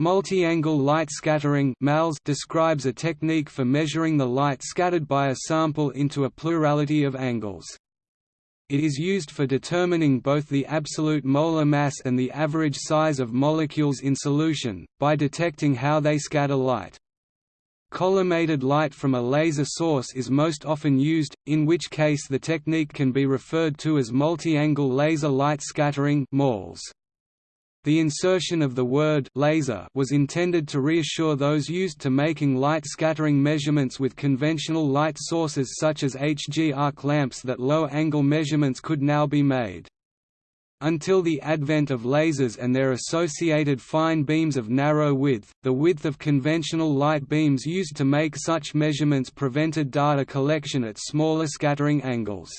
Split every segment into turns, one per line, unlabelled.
Multi-angle light scattering describes a technique for measuring the light scattered by a sample into a plurality of angles. It is used for determining both the absolute molar mass and the average size of molecules in solution, by detecting how they scatter light. Collimated light from a laser source is most often used, in which case the technique can be referred to as multi-angle laser light scattering MALS. The insertion of the word laser was intended to reassure those used to making light scattering measurements with conventional light sources such as HG arc lamps that low-angle measurements could now be made. Until the advent of lasers and their associated fine beams of narrow width, the width of conventional light beams used to make such measurements prevented data collection at smaller scattering angles.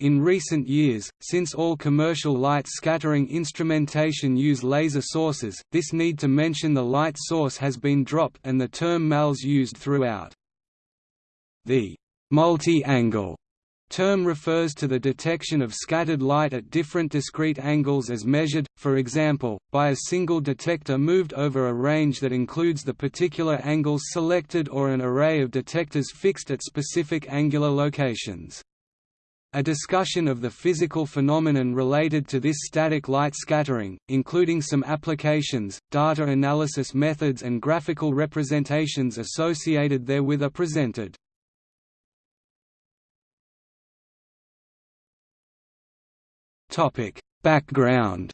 In recent years, since all commercial light scattering instrumentation use laser sources, this need to mention the light source has been dropped and the term MALS used throughout. The multi-angle term refers to the detection of scattered light at different discrete angles as measured, for example, by a single detector moved over a range that includes the particular angles selected or an array of detectors fixed at specific angular locations. A discussion of the physical phenomenon related to this static light scattering, including some applications, data analysis methods and graphical representations associated therewith are presented. Background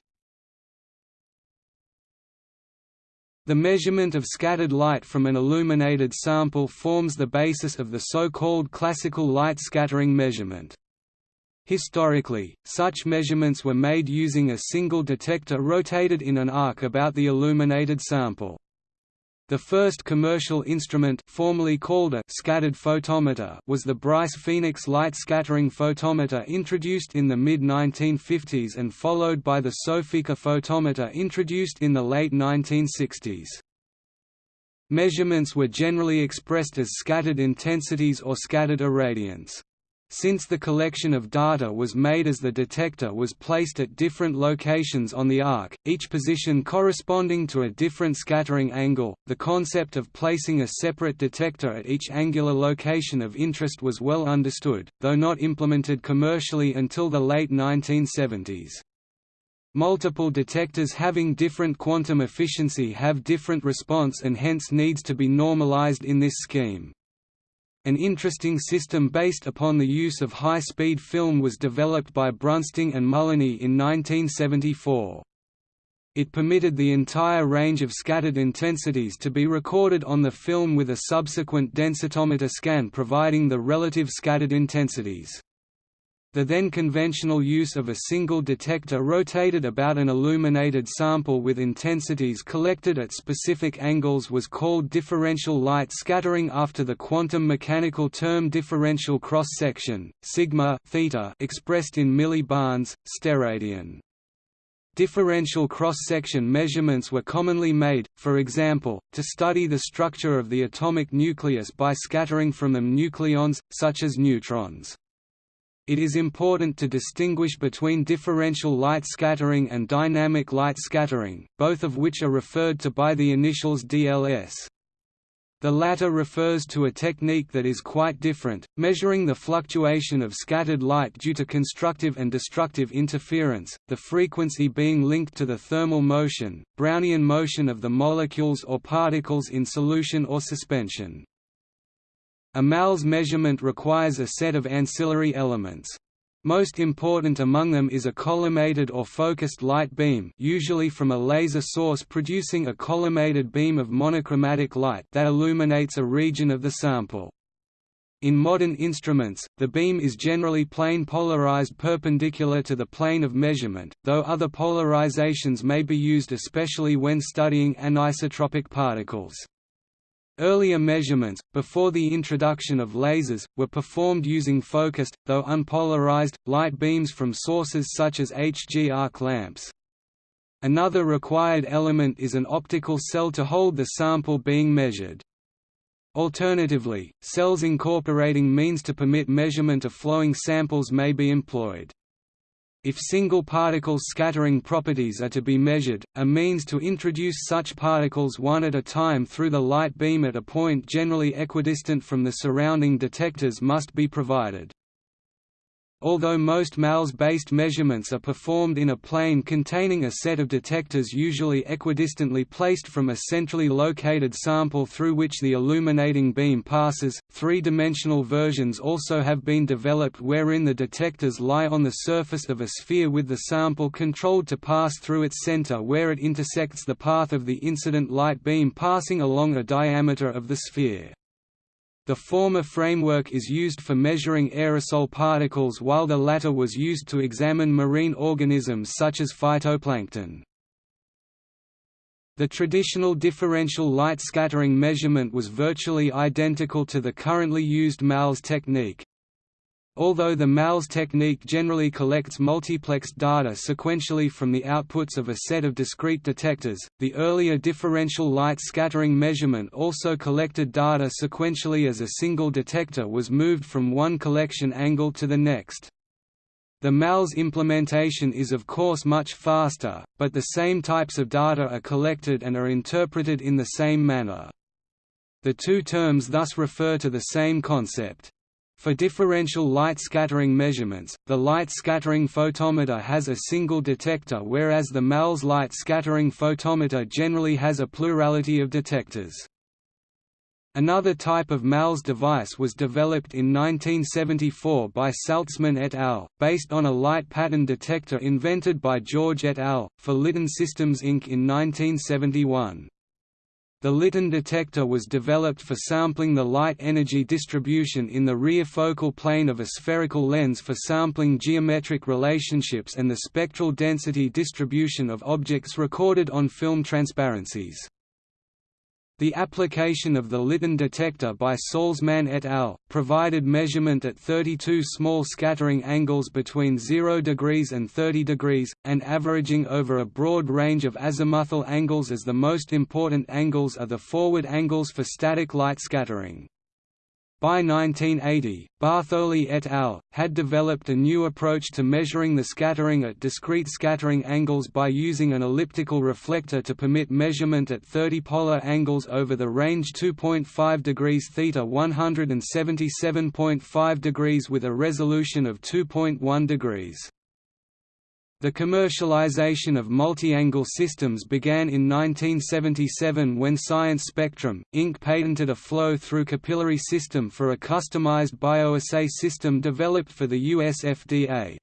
The measurement of scattered light from an illuminated sample forms the basis of the so-called classical light scattering measurement. Historically, such measurements were made using a single detector rotated in an arc about the illuminated sample. The first commercial instrument formerly called a scattered photometer was the Brice Phoenix light scattering photometer introduced in the mid-1950s and followed by the Sofica photometer introduced in the late 1960s. Measurements were generally expressed as scattered intensities or scattered irradiance. Since the collection of data was made as the detector was placed at different locations on the arc, each position corresponding to a different scattering angle, the concept of placing a separate detector at each angular location of interest was well understood, though not implemented commercially until the late 1970s. Multiple detectors having different quantum efficiency have different response and hence needs to be normalized in this scheme. An interesting system based upon the use of high-speed film was developed by Brunsting and Mullaney in 1974. It permitted the entire range of scattered intensities to be recorded on the film with a subsequent densitometer scan providing the relative scattered intensities. The then conventional use of a single detector rotated about an illuminated sample with intensities collected at specific angles was called differential light scattering after the quantum mechanical term differential cross-section, sigma theta expressed in millibarns, steradian. Differential cross-section measurements were commonly made, for example, to study the structure of the atomic nucleus by scattering from them nucleons, such as neutrons. It is important to distinguish between differential light scattering and dynamic light scattering, both of which are referred to by the initials DLS. The latter refers to a technique that is quite different, measuring the fluctuation of scattered light due to constructive and destructive interference, the frequency being linked to the thermal motion, Brownian motion of the molecules or particles in solution or suspension. A MALS measurement requires a set of ancillary elements. Most important among them is a collimated or focused light beam usually from a laser source producing a collimated beam of monochromatic light that illuminates a region of the sample. In modern instruments, the beam is generally plane polarized perpendicular to the plane of measurement, though other polarizations may be used especially when studying anisotropic particles. Earlier measurements, before the introduction of lasers, were performed using focused, though unpolarized, light beams from sources such as HG arc lamps. Another required element is an optical cell to hold the sample being measured. Alternatively, cells incorporating means to permit measurement of flowing samples may be employed. If single particles' scattering properties are to be measured, a means to introduce such particles one at a time through the light beam at a point generally equidistant from the surrounding detectors must be provided. Although most MALS-based measurements are performed in a plane containing a set of detectors usually equidistantly placed from a centrally located sample through which the illuminating beam passes, three-dimensional versions also have been developed wherein the detectors lie on the surface of a sphere with the sample controlled to pass through its center where it intersects the path of the incident light beam passing along a diameter of the sphere. The former framework is used for measuring aerosol particles while the latter was used to examine marine organisms such as phytoplankton. The traditional differential light scattering measurement was virtually identical to the currently used MALS technique. Although the MALS technique generally collects multiplexed data sequentially from the outputs of a set of discrete detectors, the earlier differential light scattering measurement also collected data sequentially as a single detector was moved from one collection angle to the next. The MALS implementation is of course much faster, but the same types of data are collected and are interpreted in the same manner. The two terms thus refer to the same concept. For differential light scattering measurements, the light scattering photometer has a single detector whereas the MALS light scattering photometer generally has a plurality of detectors. Another type of MALS device was developed in 1974 by Salzman et al., based on a light pattern detector invented by George et al., for Litton Systems Inc. in 1971. The Litton detector was developed for sampling the light energy distribution in the rear focal plane of a spherical lens for sampling geometric relationships and the spectral density distribution of objects recorded on film transparencies. The application of the Litton detector by Salzman et al. provided measurement at 32 small scattering angles between 0 degrees and 30 degrees, and averaging over a broad range of azimuthal angles as the most important angles are the forward angles for static light scattering. By 1980, Bartholi et al. had developed a new approach to measuring the scattering at discrete scattering angles by using an elliptical reflector to permit measurement at 30 polar angles over the range 2.5 degrees theta 177.5 degrees with a resolution of 2.1 degrees. The commercialization of multi-angle systems began in 1977 when Science Spectrum, Inc. patented a flow-through capillary system for a customized bioassay system developed for the US FDA.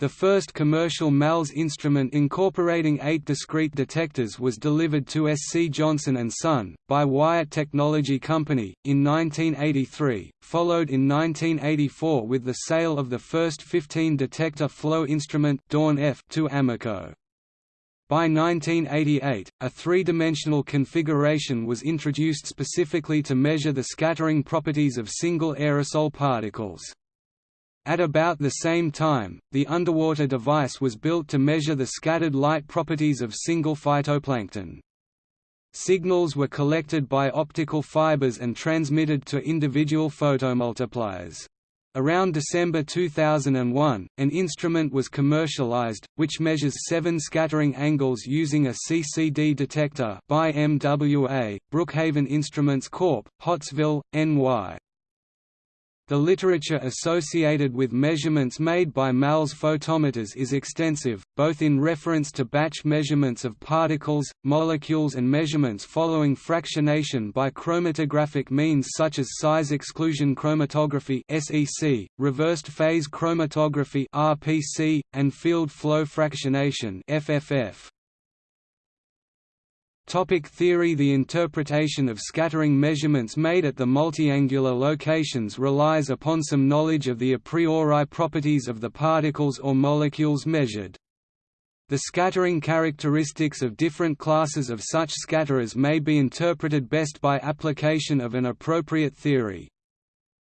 The first commercial MALS instrument incorporating eight discrete detectors was delivered to SC Johnson & Son, by Wyatt Technology Company, in 1983, followed in 1984 with the sale of the first 15-detector flow instrument Dawn F to Amoco. By 1988, a three-dimensional configuration was introduced specifically to measure the scattering properties of single aerosol particles. At about the same time, the underwater device was built to measure the scattered light properties of single phytoplankton. Signals were collected by optical fibers and transmitted to individual photomultipliers. Around December 2001, an instrument was commercialized, which measures seven scattering angles using a CCD detector by MWA, Brookhaven Instruments Corp., Pottsville, NY. The literature associated with measurements made by MALS photometers is extensive, both in reference to batch measurements of particles, molecules and measurements following fractionation by chromatographic means such as size exclusion chromatography (SEC), reversed phase chromatography (RPC), and field flow fractionation (FFF). Topic theory The interpretation of scattering measurements made at the multiangular locations relies upon some knowledge of the a priori properties of the particles or molecules measured. The scattering characteristics of different classes of such scatterers may be interpreted best by application of an appropriate theory.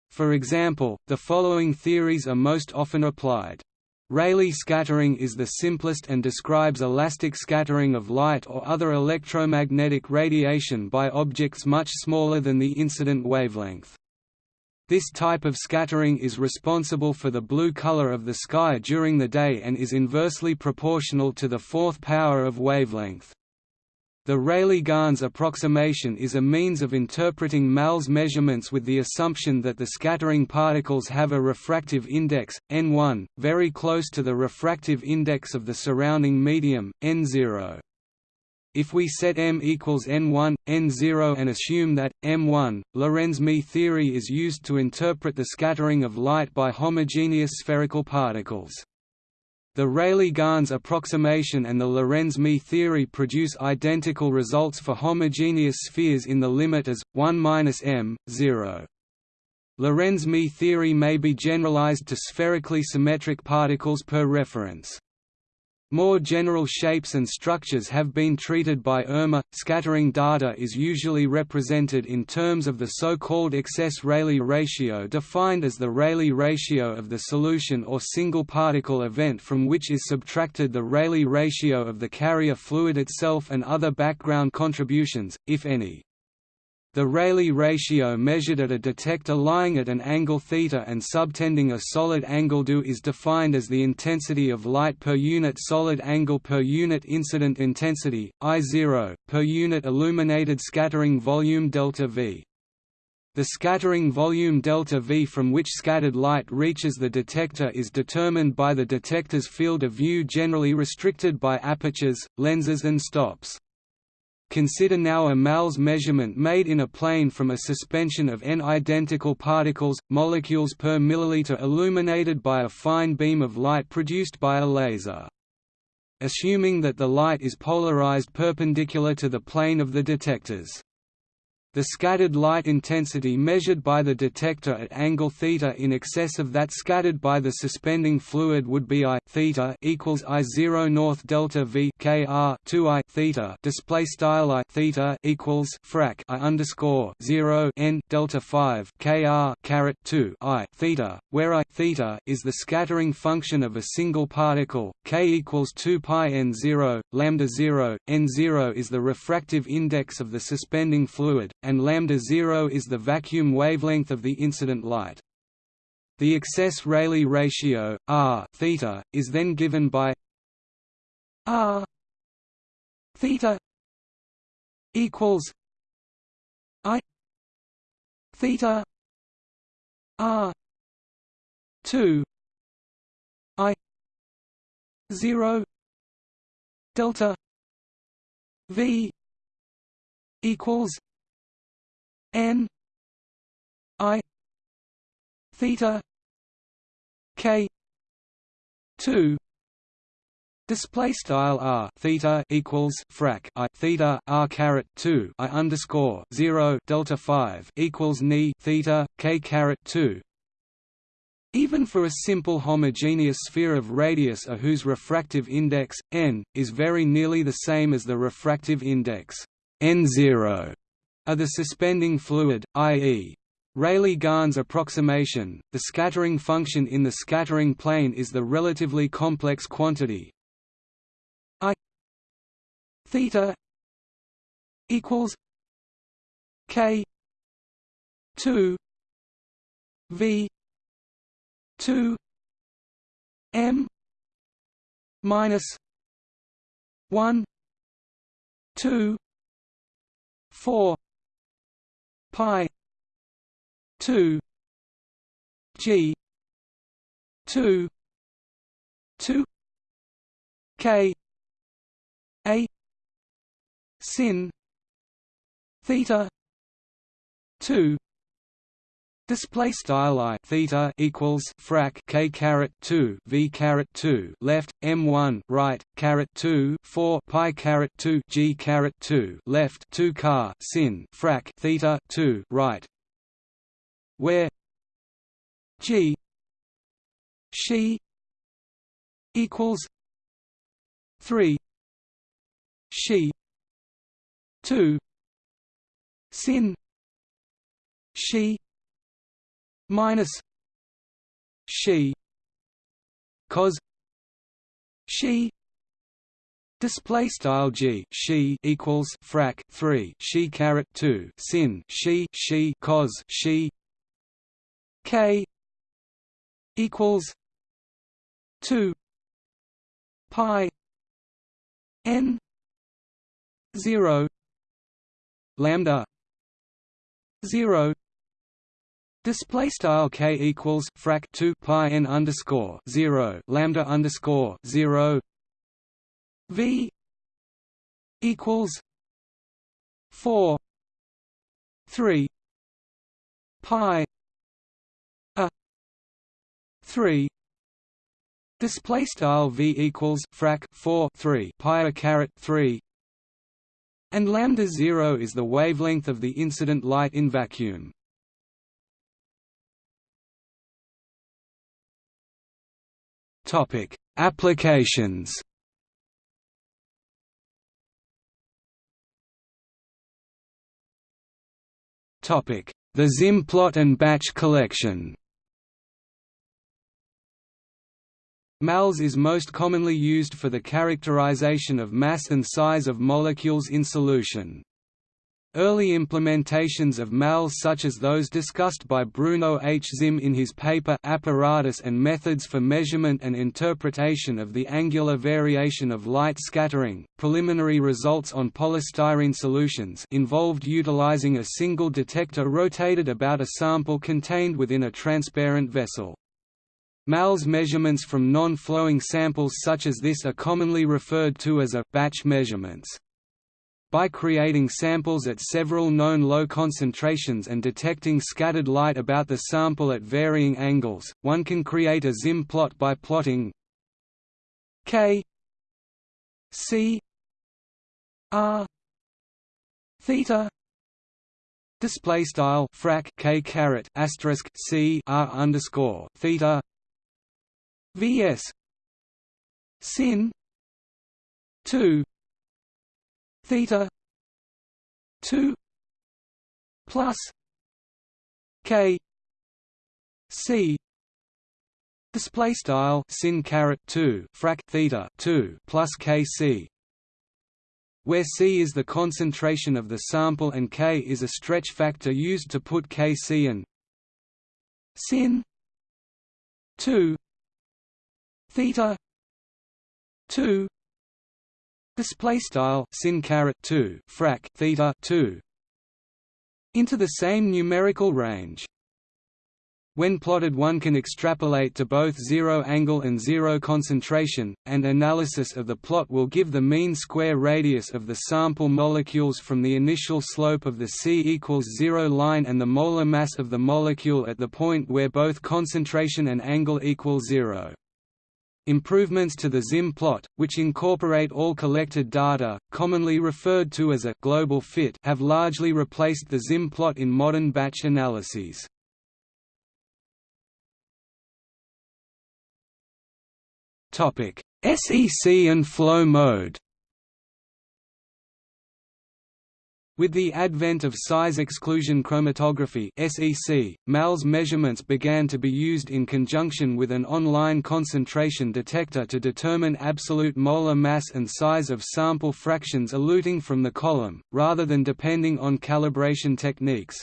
For example, the following theories are most often applied. Rayleigh scattering is the simplest and describes elastic scattering of light or other electromagnetic radiation by objects much smaller than the incident wavelength. This type of scattering is responsible for the blue color of the sky during the day and is inversely proportional to the fourth power of wavelength. The Rayleigh-Gans approximation is a means of interpreting MALS measurements with the assumption that the scattering particles have a refractive index, n1, very close to the refractive index of the surrounding medium, n0. If we set m equals n1, n0 and assume that, m1, Lorenz-Mie theory is used to interpret the scattering of light by homogeneous spherical particles. The Rayleigh-Gans approximation and the Lorenz-Mie theory produce identical results for homogeneous spheres in the limit as 1 - m, 0. Lorenz-Mie theory may be generalized to spherically symmetric particles per reference. More general shapes and structures have been treated by Erma. Scattering data is usually represented in terms of the so-called excess Rayleigh ratio defined as the Rayleigh ratio of the solution or single particle event from which is subtracted the Rayleigh ratio of the carrier fluid itself and other background contributions, if any. The Rayleigh ratio measured at a detector lying at an angle θ and subtending a solid angle δ is defined as the intensity of light per unit solid angle per unit incident intensity, I0, per unit illuminated scattering volume delta V. The scattering volume delta V from which scattered light reaches the detector is determined by the detector's field of view generally restricted by apertures, lenses and stops. Consider now a MALS measurement made in a plane from a suspension of n identical particles, molecules per milliliter illuminated by a fine beam of light produced by a laser. Assuming that the light is polarized perpendicular to the plane of the detectors. The scattered light intensity measured by the detector at angle θ in excess of that scattered by the suspending fluid would be I theta equals I zero north delta V K R two I theta display style I theta equals frac I underscore zero N delta five K R caret two I theta, where I theta is the scattering function of a single particle, K equals two pi N zero, lambda zero, N zero is the refractive index of the suspending fluid, and lambda 0 is the vacuum wavelength of the incident light. The excess Rayleigh ratio r theta is then given by r theta equals i theta r 2 i 0 delta v equals n i theta k 2 Display style r theta equals frac i theta r caret two i underscore zero delta five equals ni theta k caret two. Even for a simple homogeneous sphere of radius a whose refractive index n is very nearly the same as the refractive index n zero are the suspending fluid, i.e. Rayleigh-Gans approximation, the scattering function in the scattering plane is the relatively complex quantity i theta equals k 2 v 2 m minus 1 2 4 pi 2 g 2 2 k a sin theta 2 Display style i theta equals frac k caret two v caret two left m one right caret two four pi caret two g caret two left two car sin frac theta two right, where g she equals three she two sin she minus she cos she Display style g she equals frac three she caret two sin she she cos she K equals two pi n zero lambda zero Display style k equals frac 2 pi n underscore 0 lambda underscore 0 v equals 4 3 pi a 3 display style v equals frac 4 3 pi a caret 3 and lambda 0 is the wavelength of the incident light in vacuum Topic: Applications. Topic: The Zimm plot and batch collection. MALS is most commonly used for the characterization of mass and size of molecules in solution. Early implementations of MALS such as those discussed by Bruno H. Zimm in his paper Apparatus and Methods for Measurement and Interpretation of the Angular Variation of Light Scattering, preliminary results on polystyrene solutions involved utilizing a single detector rotated about a sample contained within a transparent vessel. MALS measurements from non-flowing samples such as this are commonly referred to as a batch measurements. By creating samples at several known low concentrations and detecting scattered light about the sample at varying angles, one can create a Zimm plot by plotting k c r theta display style frac k caret asterisk c r underscore theta vs sin 2 theta 2 plus k c display style sin caret 2 frac theta 2 plus k c where c is the concentration of the sample and k is a stretch factor used to put kc in. Sin 2 theta 2 display style sin caret 2 frac theta 2 into the same numerical range when plotted one can extrapolate to both zero angle and zero concentration, and analysis of the plot will give the mean square radius of the sample molecules from the initial slope of the c equals 0 line and the molar mass of the molecule at the point where both concentration and angle equal zero. Improvements to the Zimm plot, which incorporate all collected data, commonly referred to as a global fit have largely replaced the Zimm plot in modern batch analyses. Topic: SEC and flow mode With the advent of size exclusion chromatography (SEC), MALS measurements began to be used in conjunction with an online concentration detector to determine absolute molar mass and size of sample fractions eluting from the column, rather than depending on calibration techniques.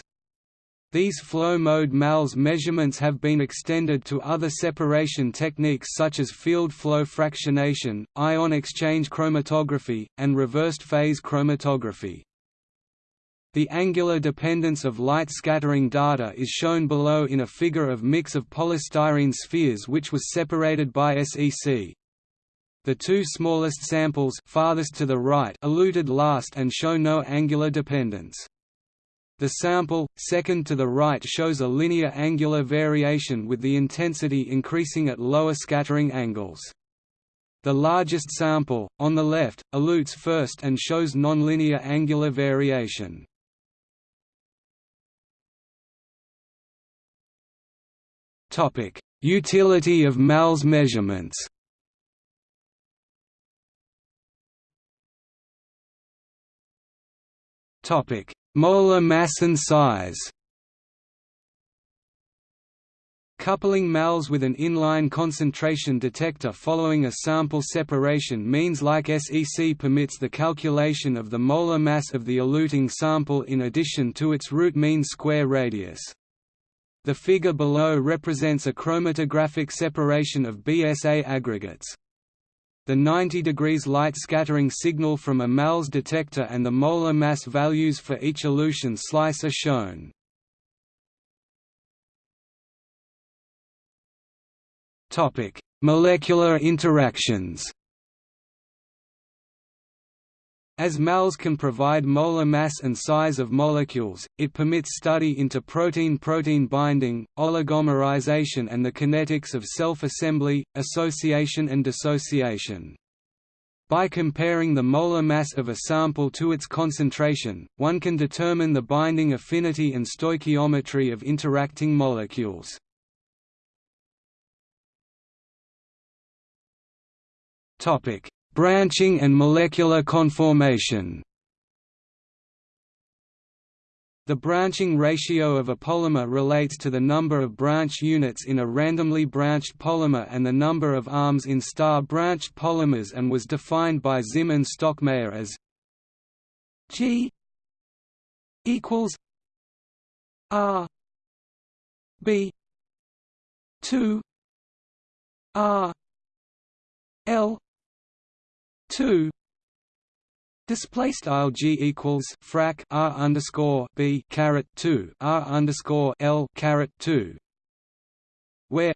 These flow mode MALS measurements have been extended to other separation techniques such as field flow fractionation, ion exchange chromatography, and reversed phase chromatography. The angular dependence of light scattering data is shown below in a figure of mix of polystyrene spheres which was separated by SEC. The two smallest samples farthest to the right eluted last and show no angular dependence. The sample, second to the right shows a linear angular variation with the intensity increasing at lower scattering angles. The largest sample, on the left, elutes first and shows nonlinear angular variation. Topic: Utility of MALS measurements. Topic: Molar mass and size. Coupling MALS with an inline concentration detector following a sample separation means like SEC permits the calculation of the molar mass of the eluting sample in addition to its root mean square radius. The figure below represents a chromatographic separation of BSA aggregates. The 90 degrees light scattering signal from a MALS detector and the molar mass values for each elution slice are shown. Molecular interactions as MALS can provide molar mass and size of molecules, it permits study into protein-protein binding, oligomerization and the kinetics of self-assembly, association and dissociation. By comparing the molar mass of a sample to its concentration, one can determine the binding affinity and stoichiometry of interacting molecules. Topic: Branching and molecular conformation. The branching ratio of a polymer relates to the number of branch units in a randomly branched polymer and the number of arms in star-branched polymers and was defined by Zimm and Stockmayer as G equals R B 2 R L two. Display style g equals frac r underscore b caret two r underscore l caret two, where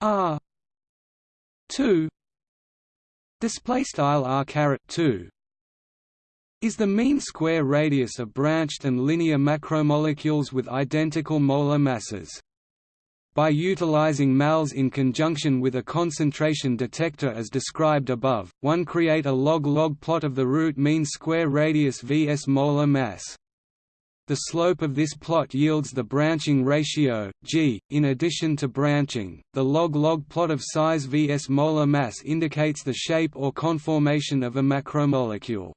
r two. Display style r caret two. Is the mean square radius of branched and linear macromolecules with identical molar masses. By utilizing MALS in conjunction with a concentration detector as described above, one create a log-log plot of the root mean square radius vs molar mass. The slope of this plot yields the branching ratio, g. In addition to branching, the log-log plot of size vs molar mass indicates the shape or conformation of a macromolecule.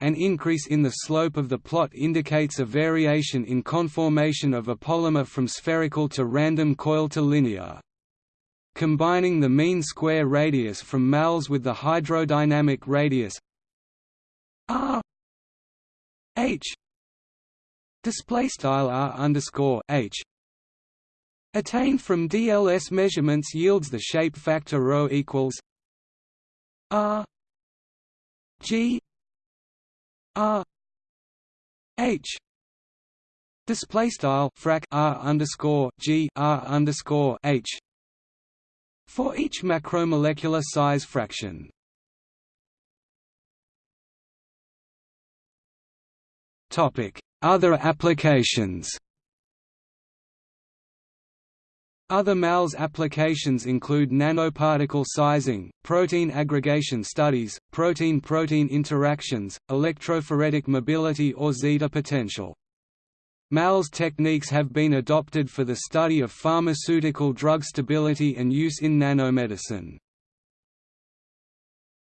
An increase in the slope of the plot indicates a variation in conformation of a polymer from spherical to random coil to linear. Combining the mean square radius from MALS with the hydrodynamic radius r h display style r underscore h attained from DLS measurements yields the shape factor ρ equals r g R H display style frac R underscore G R underscore H for each macromolecular size fraction. Topic: Other applications. Other MALS applications include nanoparticle sizing, protein aggregation studies, protein-protein interactions, electrophoretic mobility or zeta potential. MALS techniques have been adopted for the study of pharmaceutical drug stability and use in nanomedicine.